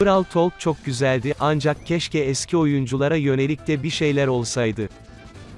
Brawl Talk çok güzeldi ancak keşke eski oyunculara yönelik de bir şeyler olsaydı.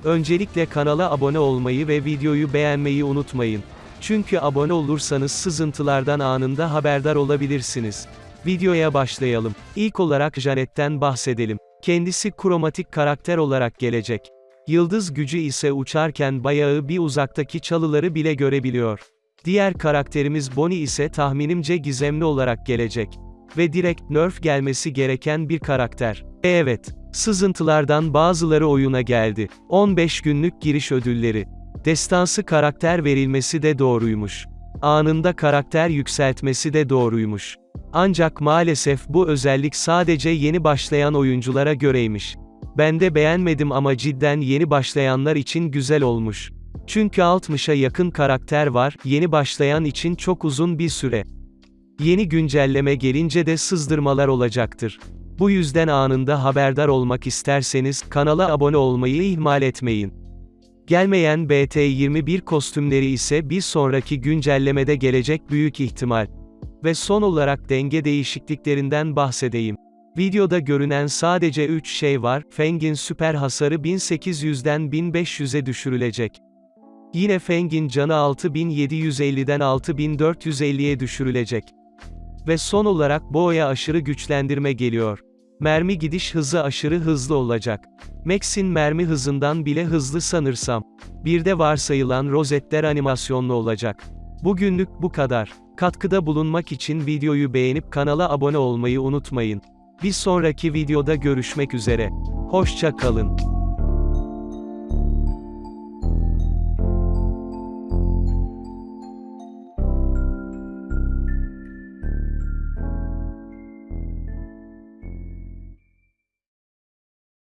Öncelikle kanala abone olmayı ve videoyu beğenmeyi unutmayın. Çünkü abone olursanız sızıntılardan anında haberdar olabilirsiniz. Videoya başlayalım. İlk olarak Janet'ten bahsedelim. Kendisi kromatik karakter olarak gelecek. Yıldız gücü ise uçarken bayağı bir uzaktaki çalıları bile görebiliyor. Diğer karakterimiz Bonnie ise tahminimce gizemli olarak gelecek. Ve direkt nerf gelmesi gereken bir karakter. E Evet, sızıntılardan bazıları oyuna geldi. 15 günlük giriş ödülleri. Destansı karakter verilmesi de doğruymuş. Anında karakter yükseltmesi de doğruymuş. Ancak maalesef bu özellik sadece yeni başlayan oyunculara göreymiş. Ben de beğenmedim ama cidden yeni başlayanlar için güzel olmuş. Çünkü 60'a yakın karakter var, yeni başlayan için çok uzun bir süre. Yeni güncelleme gelince de sızdırmalar olacaktır. Bu yüzden anında haberdar olmak isterseniz kanala abone olmayı ihmal etmeyin. Gelmeyen BT21 kostümleri ise bir sonraki güncellemede gelecek büyük ihtimal. Ve son olarak denge değişikliklerinden bahsedeyim. Videoda görünen sadece 3 şey var, Feng'in süper hasarı 1800'den 1500'e düşürülecek. Yine Feng'in canı 6750'den 6450'ye düşürülecek. Ve son olarak Bo'ya aşırı güçlendirme geliyor. Mermi gidiş hızı aşırı hızlı olacak. Max'in mermi hızından bile hızlı sanırsam. Bir de varsayılan rozetler animasyonlu olacak. Bugünlük bu kadar. Katkıda bulunmak için videoyu beğenip kanala abone olmayı unutmayın. Bir sonraki videoda görüşmek üzere. Hoşça kalın.